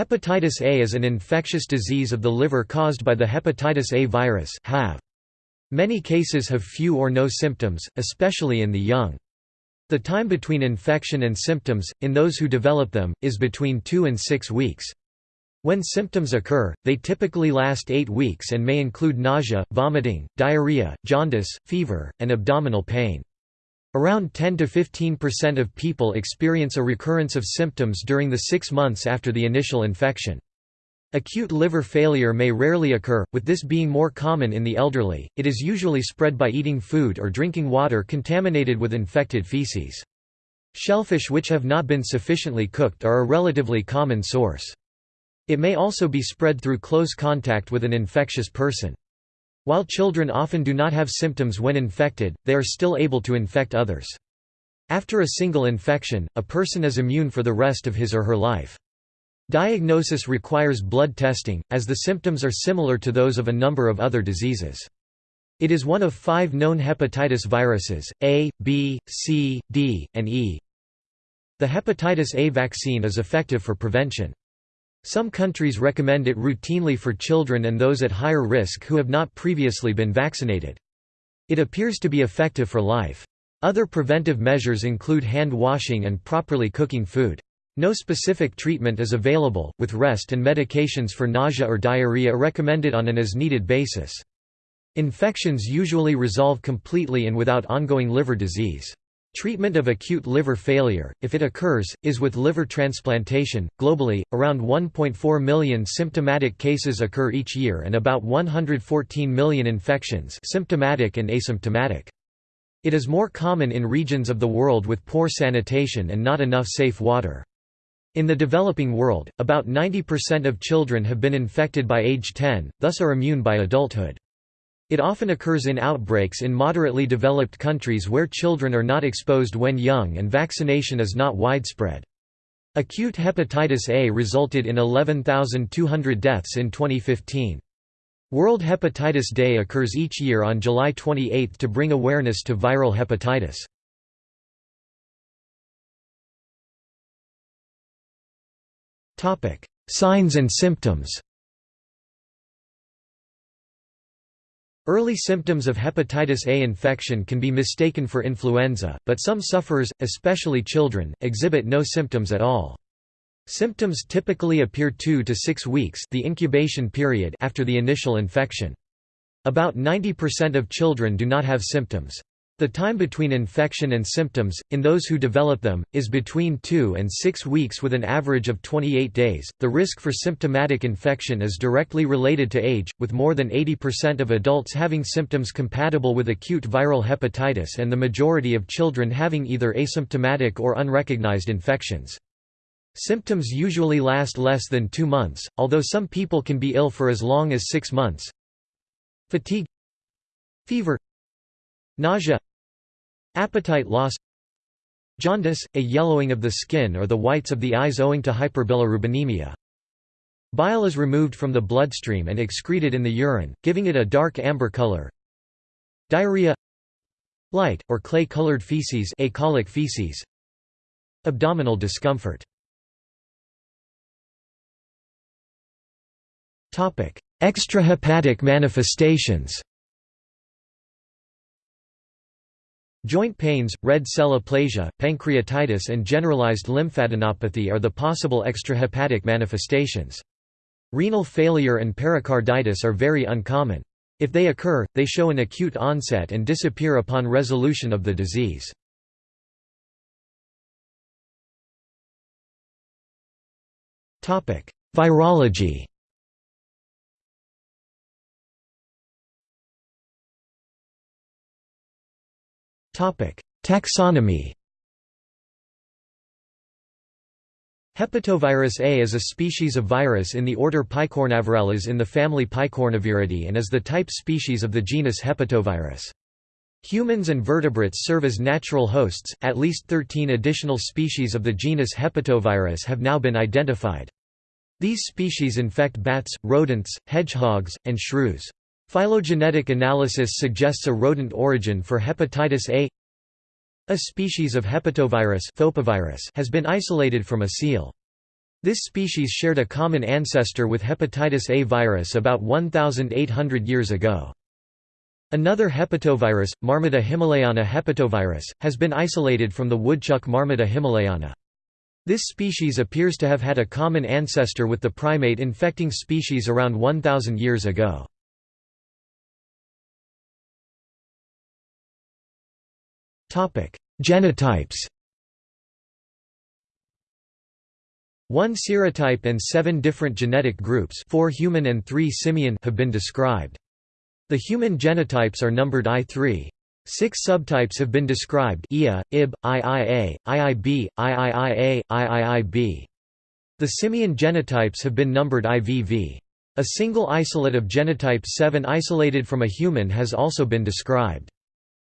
Hepatitis A is an infectious disease of the liver caused by the hepatitis A virus. Many cases have few or no symptoms, especially in the young. The time between infection and symptoms, in those who develop them, is between 2 and 6 weeks. When symptoms occur, they typically last 8 weeks and may include nausea, vomiting, diarrhea, jaundice, fever, and abdominal pain. Around 10 to 15% of people experience a recurrence of symptoms during the six months after the initial infection. Acute liver failure may rarely occur, with this being more common in the elderly. It is usually spread by eating food or drinking water contaminated with infected feces. Shellfish which have not been sufficiently cooked are a relatively common source. It may also be spread through close contact with an infectious person. While children often do not have symptoms when infected, they are still able to infect others. After a single infection, a person is immune for the rest of his or her life. Diagnosis requires blood testing, as the symptoms are similar to those of a number of other diseases. It is one of five known hepatitis viruses, A, B, C, D, and E. The hepatitis A vaccine is effective for prevention. Some countries recommend it routinely for children and those at higher risk who have not previously been vaccinated. It appears to be effective for life. Other preventive measures include hand washing and properly cooking food. No specific treatment is available, with rest and medications for nausea or diarrhea recommended on an as-needed basis. Infections usually resolve completely and without ongoing liver disease. Treatment of acute liver failure, if it occurs, is with liver transplantation. Globally, around 1.4 million symptomatic cases occur each year and about 114 million infections, symptomatic and asymptomatic. It is more common in regions of the world with poor sanitation and not enough safe water. In the developing world, about 90% of children have been infected by age 10, thus are immune by adulthood. It often occurs in outbreaks in moderately developed countries where children are not exposed when young and vaccination is not widespread. Acute hepatitis A resulted in 11,200 deaths in 2015. World Hepatitis Day occurs each year on July 28 to bring awareness to viral hepatitis. Signs and symptoms Early symptoms of hepatitis A infection can be mistaken for influenza, but some sufferers, especially children, exhibit no symptoms at all. Symptoms typically appear 2 to 6 weeks the incubation period after the initial infection. About 90% of children do not have symptoms. The time between infection and symptoms, in those who develop them, is between 2 and 6 weeks with an average of 28 days. The risk for symptomatic infection is directly related to age, with more than 80% of adults having symptoms compatible with acute viral hepatitis and the majority of children having either asymptomatic or unrecognized infections. Symptoms usually last less than two months, although some people can be ill for as long as six months. Fatigue Fever Nausea Appetite loss Jaundice, a yellowing of the skin or the whites of the eyes owing to hyperbilirubinemia. Bile is removed from the bloodstream and excreted in the urine, giving it a dark amber color. Diarrhea Light, or clay-colored feces, acholic feces. Abdominal discomfort Extrahepatic manifestations Joint pains, red cell aplasia, pancreatitis and generalized lymphadenopathy are the possible extrahepatic manifestations. Renal failure and pericarditis are very uncommon. If they occur, they show an acute onset and disappear upon resolution of the disease. Virology Taxonomy Hepatovirus A is a species of virus in the order Picornavirales in the family Picornaviridae and is the type species of the genus Hepatovirus. Humans and vertebrates serve as natural hosts, at least 13 additional species of the genus Hepatovirus have now been identified. These species infect bats, rodents, hedgehogs, and shrews. Phylogenetic analysis suggests a rodent origin for hepatitis A. A species of hepatovirus has been isolated from a seal. This species shared a common ancestor with hepatitis A virus about 1,800 years ago. Another hepatovirus, Marmota himalayana hepatovirus, has been isolated from the woodchuck Marmota himalayana. This species appears to have had a common ancestor with the primate infecting species around 1,000 years ago. Genotypes One serotype and seven different genetic groups four human and three simian have been described. The human genotypes are numbered I3. Six subtypes have been described IA, IB, IIA, IIB, IIIA, IIIB. The simian genotypes have been numbered IVV. A single isolate of genotype 7 isolated from a human has also been described.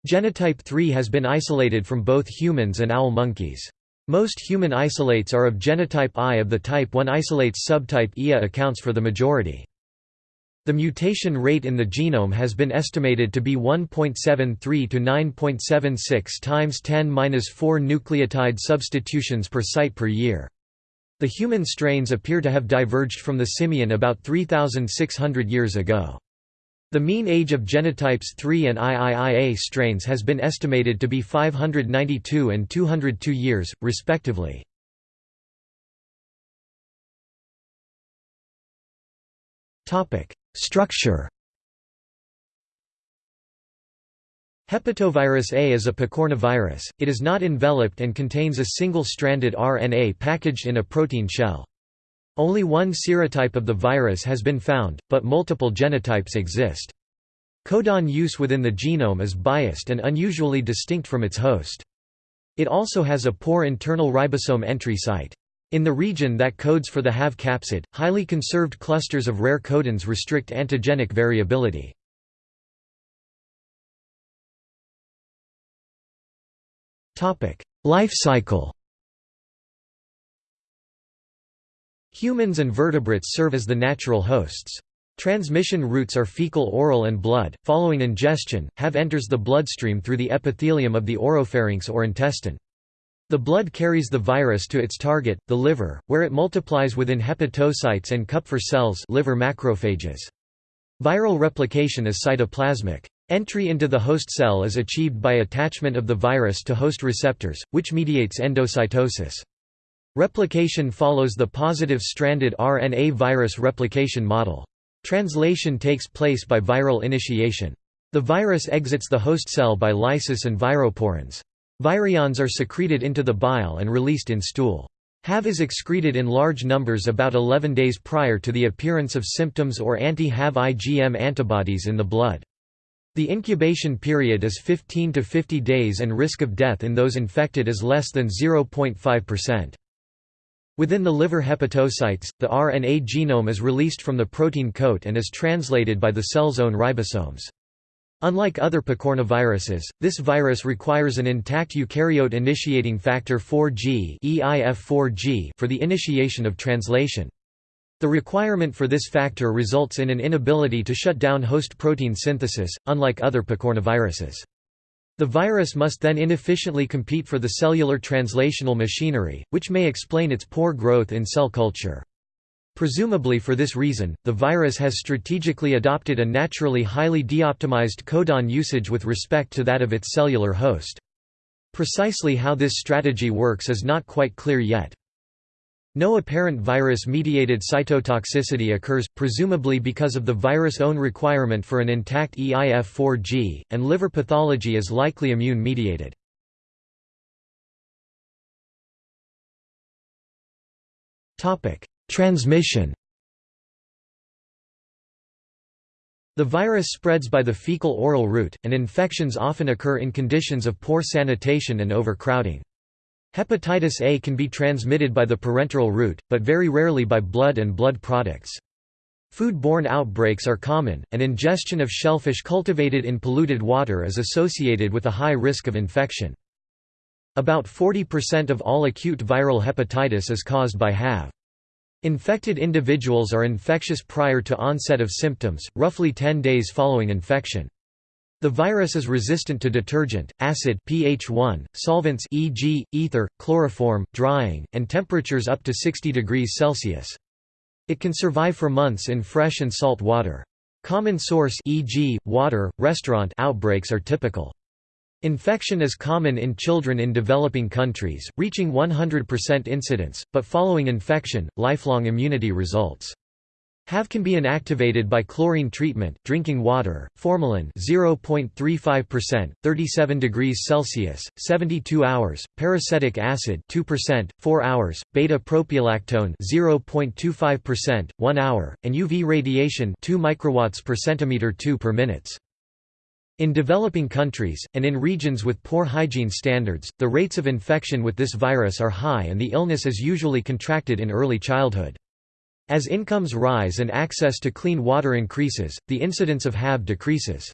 Genotype 3 has been isolated from both humans and owl monkeys. Most human isolates are of genotype I of the type 1 isolates subtype IA accounts for the majority. The mutation rate in the genome has been estimated to be 1.73 to 9.76 times 10^-4 nucleotide substitutions per site per year. The human strains appear to have diverged from the simian about 3,600 years ago. The mean age of genotypes 3 and IIIA strains has been estimated to be 592 and 202 years, respectively. Structure Hepatovirus A is a picornavirus, it is not enveloped and contains a single-stranded RNA packaged in a protein shell. Only one serotype of the virus has been found, but multiple genotypes exist. Codon use within the genome is biased and unusually distinct from its host. It also has a poor internal ribosome entry site. In the region that codes for the HAV capsid, highly conserved clusters of rare codons restrict antigenic variability. Life cycle Humans and vertebrates serve as the natural hosts. Transmission routes are fecal oral and blood. Following ingestion, HAV enters the bloodstream through the epithelium of the oropharynx or intestine. The blood carries the virus to its target, the liver, where it multiplies within hepatocytes and Kupffer cells liver macrophages. Viral replication is cytoplasmic. Entry into the host cell is achieved by attachment of the virus to host receptors, which mediates endocytosis. Replication follows the positive stranded RNA virus replication model. Translation takes place by viral initiation. The virus exits the host cell by lysis and viroporins. Virions are secreted into the bile and released in stool. HAV is excreted in large numbers about 11 days prior to the appearance of symptoms or anti-HAV IgM antibodies in the blood. The incubation period is 15 to 50 days and risk of death in those infected is less than 0.5%. Within the liver hepatocytes, the RNA genome is released from the protein coat and is translated by the cell's own ribosomes. Unlike other picornaviruses, this virus requires an intact eukaryote initiating factor 4G EIF4G for the initiation of translation. The requirement for this factor results in an inability to shut down host protein synthesis, unlike other picornaviruses. The virus must then inefficiently compete for the cellular translational machinery, which may explain its poor growth in cell culture. Presumably for this reason, the virus has strategically adopted a naturally highly deoptimized codon usage with respect to that of its cellular host. Precisely how this strategy works is not quite clear yet. No apparent virus-mediated cytotoxicity occurs, presumably because of the virus' own requirement for an intact EIF4G, and liver pathology is likely immune-mediated. Transmission The virus spreads by the fecal-oral route, and infections often occur in conditions of poor sanitation and overcrowding. Hepatitis A can be transmitted by the parenteral route, but very rarely by blood and blood products. Food-borne outbreaks are common, and ingestion of shellfish cultivated in polluted water is associated with a high risk of infection. About 40% of all acute viral hepatitis is caused by HAV. Infected individuals are infectious prior to onset of symptoms, roughly 10 days following infection. The virus is resistant to detergent, acid pH 1, solvents e.g., ether, chloroform, drying, and temperatures up to 60 degrees Celsius. It can survive for months in fresh and salt water. Common source e.g., water, restaurant outbreaks are typical. Infection is common in children in developing countries, reaching 100% incidence, but following infection, lifelong immunity results. HAV can be inactivated by chlorine treatment, drinking water, formalin 0.35%, 37 degrees Celsius, 72 hours, peracetic acid 2%, 4 hours, beta-propiolactone 0.25%, 1 hour, and UV radiation 2 microwatts per centimeter 2 per minutes. In developing countries, and in regions with poor hygiene standards, the rates of infection with this virus are high and the illness is usually contracted in early childhood. As incomes rise and access to clean water increases, the incidence of HAV decreases.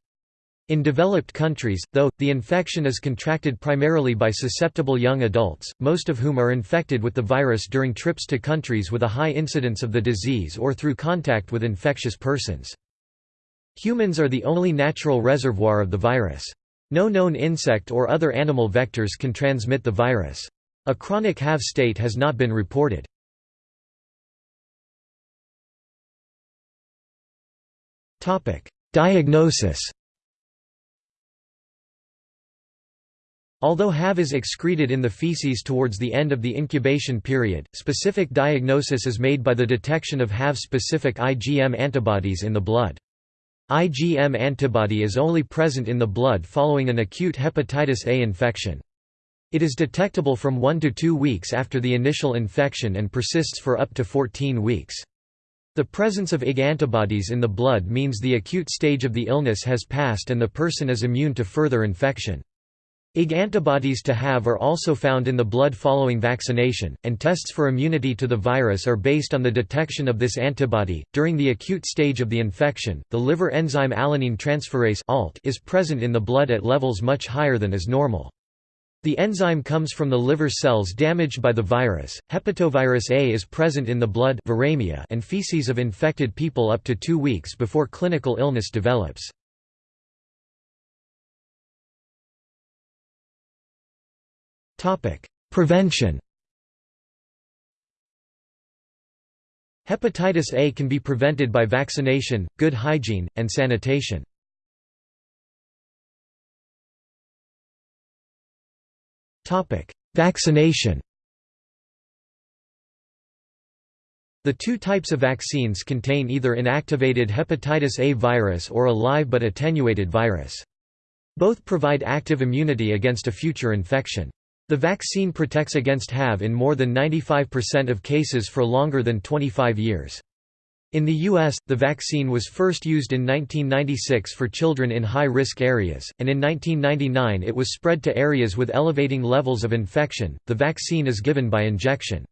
In developed countries, though, the infection is contracted primarily by susceptible young adults, most of whom are infected with the virus during trips to countries with a high incidence of the disease or through contact with infectious persons. Humans are the only natural reservoir of the virus. No known insect or other animal vectors can transmit the virus. A chronic HAV state has not been reported. Diagnosis Although HAV is excreted in the feces towards the end of the incubation period, specific diagnosis is made by the detection of HAV-specific IgM antibodies in the blood. IgM antibody is only present in the blood following an acute hepatitis A infection. It is detectable from 1 to 2 weeks after the initial infection and persists for up to 14 weeks. The presence of Ig antibodies in the blood means the acute stage of the illness has passed and the person is immune to further infection. Ig antibodies to have are also found in the blood following vaccination, and tests for immunity to the virus are based on the detection of this antibody. During the acute stage of the infection, the liver enzyme alanine transferase is present in the blood at levels much higher than is normal. The enzyme comes from the liver cells damaged by the virus. Hepatovirus A is present in the blood viremia and feces of infected people up to two weeks before clinical illness develops. Prevention Hepatitis A can be prevented by vaccination, good hygiene, and sanitation. Vaccination The two types of vaccines contain either inactivated hepatitis A virus or a live but attenuated virus. Both provide active immunity against a future infection. The vaccine protects against HAV in more than 95% of cases for longer than 25 years. In the U.S., the vaccine was first used in 1996 for children in high-risk areas, and in 1999 it was spread to areas with elevating levels of infection. The vaccine is given by injection.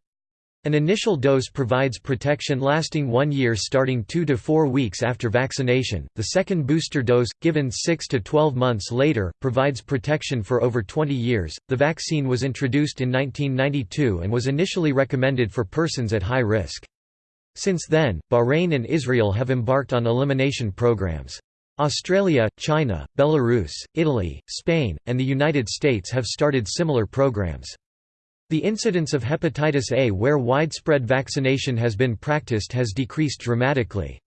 An initial dose provides protection lasting one year starting 2 to 4 weeks after vaccination. The second booster dose, given 6 to 12 months later, provides protection for over 20 years. The vaccine was introduced in 1992 and was initially recommended for persons at high risk. Since then, Bahrain and Israel have embarked on elimination programs. Australia, China, Belarus, Italy, Spain, and the United States have started similar programs. The incidence of hepatitis A where widespread vaccination has been practiced has decreased dramatically.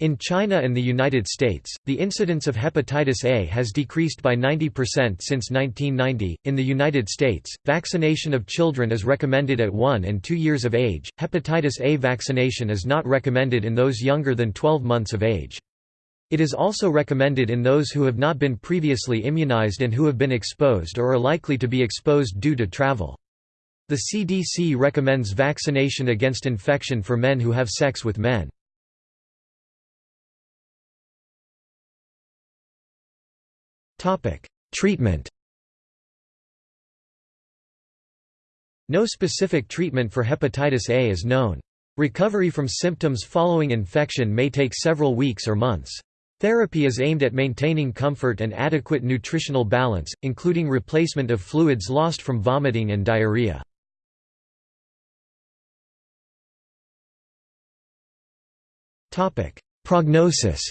In China and the United States, the incidence of hepatitis A has decreased by 90% since 1990. In the United States, vaccination of children is recommended at 1 and 2 years of age. Hepatitis A vaccination is not recommended in those younger than 12 months of age. It is also recommended in those who have not been previously immunized and who have been exposed or are likely to be exposed due to travel. The CDC recommends vaccination against infection for men who have sex with men. Treatment No specific treatment for hepatitis A is known. Recovery from symptoms following infection may take several weeks or months. Therapy is aimed at maintaining comfort and adequate nutritional balance, including replacement of fluids lost from vomiting and diarrhea. Prognosis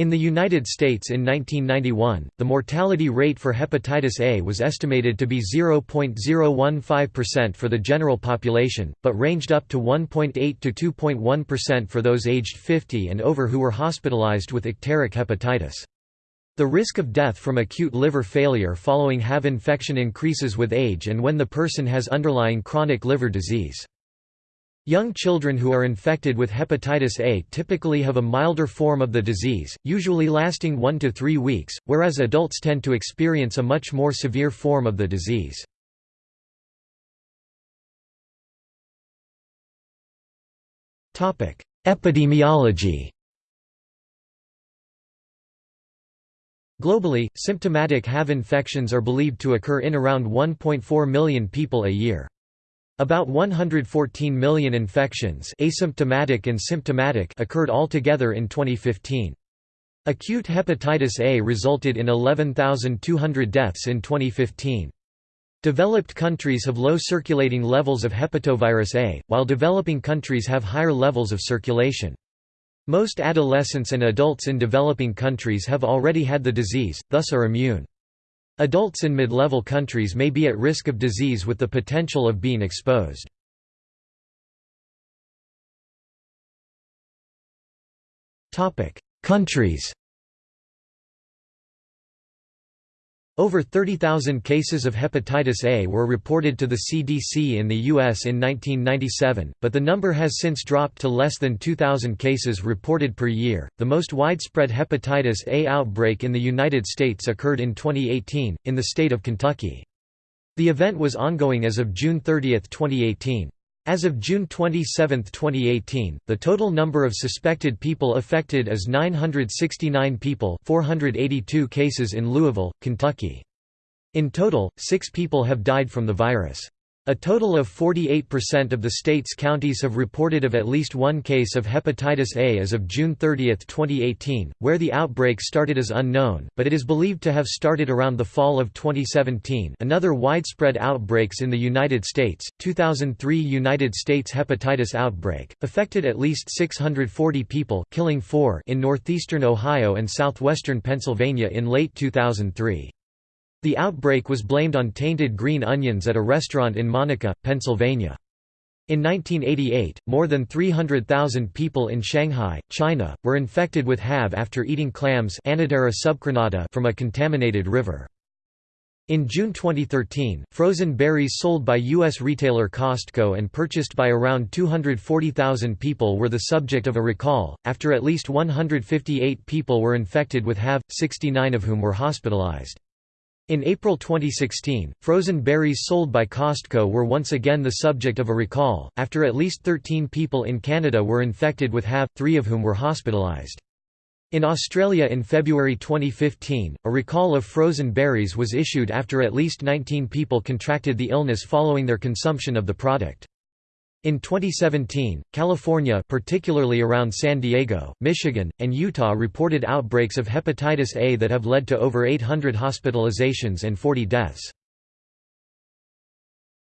In the United States in 1991, the mortality rate for hepatitis A was estimated to be 0.015% for the general population, but ranged up to 1.8 to 2.1% for those aged 50 and over who were hospitalized with icteric hepatitis. The risk of death from acute liver failure following HAV infection increases with age and when the person has underlying chronic liver disease. Young children who are infected with hepatitis A typically have a milder form of the disease, usually lasting 1 to 3 weeks, whereas adults tend to experience a much more severe form of the disease. Epidemiology Globally, symptomatic HAV infections are believed to occur in around 1.4 million people a year. About 114 million infections asymptomatic and symptomatic occurred altogether in 2015. Acute hepatitis A resulted in 11,200 deaths in 2015. Developed countries have low circulating levels of hepatovirus A, while developing countries have higher levels of circulation. Most adolescents and adults in developing countries have already had the disease, thus are immune. Adults in mid-level countries may be at risk of disease with the potential of being exposed. Countries Over 30,000 cases of hepatitis A were reported to the CDC in the U.S. in 1997, but the number has since dropped to less than 2,000 cases reported per year. The most widespread hepatitis A outbreak in the United States occurred in 2018, in the state of Kentucky. The event was ongoing as of June 30, 2018. As of June 27, 2018, the total number of suspected people affected is 969 people 482 cases in Louisville, Kentucky. In total, six people have died from the virus. A total of 48% of the state's counties have reported of at least one case of hepatitis A as of June 30, 2018. Where the outbreak started is unknown, but it is believed to have started around the fall of 2017. Another widespread outbreaks in the United States. 2003 United States hepatitis outbreak affected at least 640 people, killing 4 in northeastern Ohio and southwestern Pennsylvania in late 2003. The outbreak was blamed on tainted green onions at a restaurant in Monaca, Pennsylvania. In 1988, more than 300,000 people in Shanghai, China, were infected with HAV after eating clams from a contaminated river. In June 2013, frozen berries sold by U.S. retailer Costco and purchased by around 240,000 people were the subject of a recall, after at least 158 people were infected with HAV, 69 of whom were hospitalized. In April 2016, frozen berries sold by Costco were once again the subject of a recall, after at least 13 people in Canada were infected with HAV, three of whom were hospitalised. In Australia in February 2015, a recall of frozen berries was issued after at least 19 people contracted the illness following their consumption of the product. In 2017, California particularly around San Diego, Michigan, and Utah reported outbreaks of hepatitis A that have led to over 800 hospitalizations and 40 deaths.